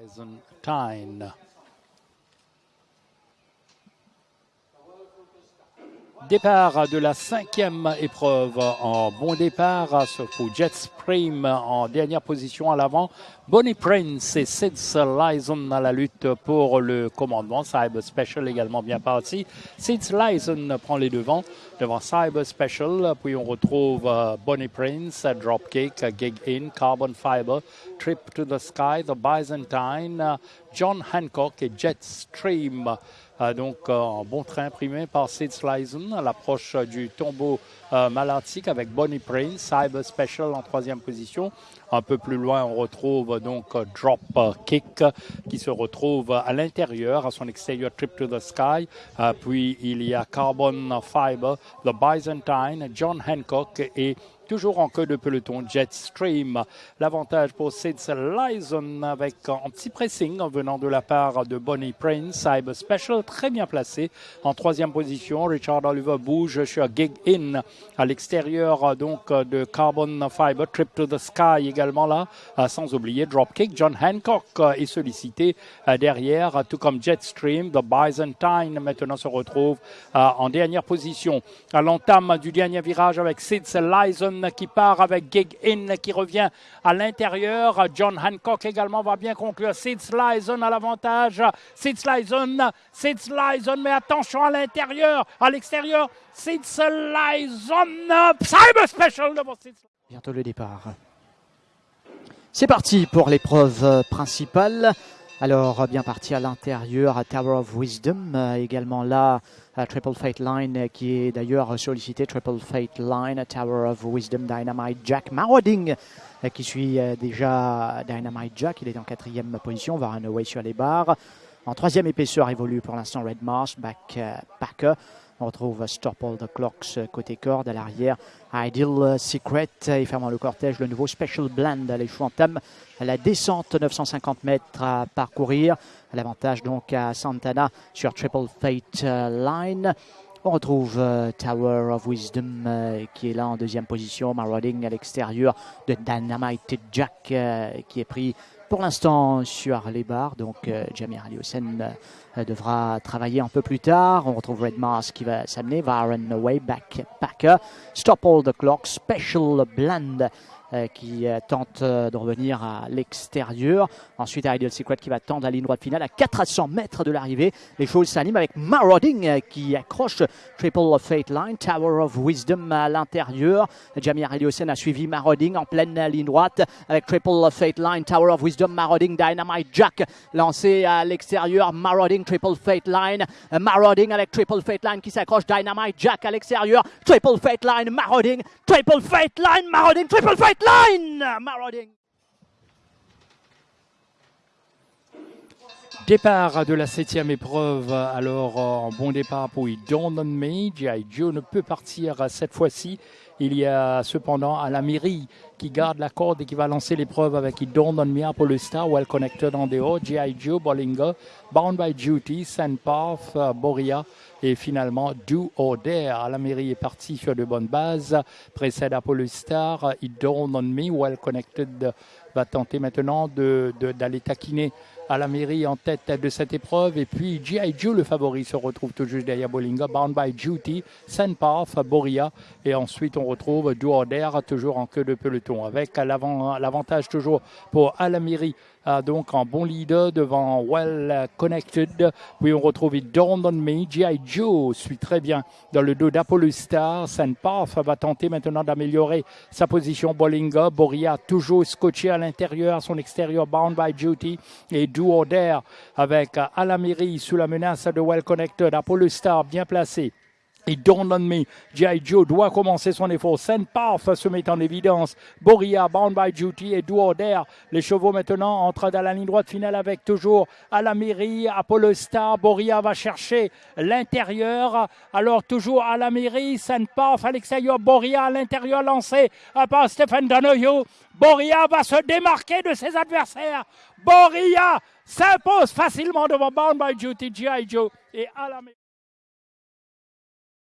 Byzantine. Départ de la cinquième épreuve en bon départ pour Jet en dernière position à l'avant. Bonnie Prince et Sid Lyson à la lutte pour le commandement. Cyber Special également bien parti. Sid Lyson prend les devants devant Cyber Special. Puis on retrouve euh, Bonnie Prince, Dropkick, Gig In, Carbon Fiber, Trip to the Sky, The Byzantine, John Hancock et Jet Stream. Euh, donc, euh, en bon train imprimé par Sid Slyson à l'approche du tombeau euh, malartique avec Bonnie Prince, Cyber Special en troisième position. Un peu plus loin, on retrouve donc Drop Kick qui se retrouve à l'intérieur, à son extérieur Trip to the Sky. puis il y a Carbon Fiber, The Byzantine, John Hancock et toujours en queue de peloton Jetstream. L'avantage pour Sid Lyson avec un petit pressing venant de la part de Bonnie Prince. Cyber Special très bien placé en troisième position. Richard Oliver bouge sur Gig In à l'extérieur donc de Carbon Fiber. Trip to the Sky également là, sans oublier Dropkick. John Hancock est sollicité derrière, tout comme Jetstream. The Byzantine maintenant se retrouve en dernière position à l'entame du dernier virage avec Sid Lyson qui part avec Gig In qui revient à l'intérieur. John Hancock également va bien conclure. Sid Slyson à l'avantage. Sid Slyson, Sid Slyson, mais attention à l'intérieur, à l'extérieur. Sid Slyson, Cyber Special devant Sid Bientôt le départ. C'est parti pour l'épreuve principale. Alors, bien parti à l'intérieur, Tower of Wisdom, euh, également là, Triple Fate Line, euh, qui est d'ailleurs sollicité, Triple Fate Line, Tower of Wisdom, Dynamite Jack, Marauding, euh, qui suit déjà Dynamite Jack, il est en quatrième position, va away sur les barres. En troisième épaisseur évolue pour l'instant Red Mars, Back Packer. On retrouve Stop All the Clocks côté corde à l'arrière. Ideal Secret et fermant le cortège, le nouveau Special Blend. Les entament la descente 950 mètres à parcourir. L'avantage donc à Santana sur Triple Fate Line. On retrouve euh, Tower of Wisdom euh, qui est là en deuxième position. Marauding à l'extérieur de Dynamite Jack qui est pris pour l'instant sur les barres. Donc Jamir Aliosen devra travailler un peu plus tard. On retrouve Red Mars qui va s'amener. Varen Away, Backpacker. Stop All the Clock, Special Blend euh, qui euh, tente euh, de revenir à l'extérieur. Ensuite, Ideal Secret qui va tendre la ligne droite finale à 400 mètres de l'arrivée. Les choses s'animent avec Marauding qui accroche Triple Fate Line, Tower of Wisdom à l'intérieur. Jamir Eliosen a suivi Marauding en pleine ligne droite avec Triple Fate Line, Tower of Wisdom, Marauding, Dynamite Jack lancé à l'extérieur. Marauding, Triple Fate Line, Marauding avec Triple Fate Line qui s'accroche. Dynamite Jack à l'extérieur. Triple Fate Line, Marauding, Triple Fate Line, Marauding, Triple Fate line, Marauding. Départ de la septième épreuve, alors en bon départ pour It Dawn on Me. G.I. Joe ne peut partir cette fois-ci. Il y a cependant à la qui garde la corde et qui va lancer l'épreuve avec It Dawn on Me pour Star, Well Connected en dehors. G.I. Joe, Bollinger, Bound by Duty, Sandpath, Boria et finalement Do or Dare. La mairie est partie sur de bonnes bases. Précède Apollo Star, It Dawn on Me, Well Connected va tenter maintenant d'aller taquiner à la mairie en tête de cette épreuve. Et puis G.I. Joe, le favori, se retrouve tout juste derrière Bollinger. Bound by Duty, Sandpath, Boria. Et ensuite, on retrouve Do toujours en queue de peloton. Avec l'avantage toujours pour Alamiri donc en bon leader devant Well Connected. Puis on retrouve Dawn on Me. G.I. Joe suit très bien dans le dos d'Apollo Star. Sandpath va tenter maintenant d'améliorer sa position. Bollinger, Boria toujours scotché à l'intérieur, son extérieur, Bound by Duty. Et Do or avec Alamiri sous la menace de Well Connected. Apollo Star bien placé. Don't On Me, G.I. Joe doit commencer son effort. Saint Path se met en évidence. Boria, Bound by Duty et Do Les chevaux maintenant entrent dans la ligne droite finale avec toujours à la mairie, Apollo Star. Boria va chercher l'intérieur. Alors toujours à la mairie, Saint Path à l'extérieur. Boria à l'intérieur lancé par Stéphane Danoyo. Boria va se démarquer de ses adversaires. Boria s'impose facilement devant Bound by Duty, G.I. Joe et à la mairie.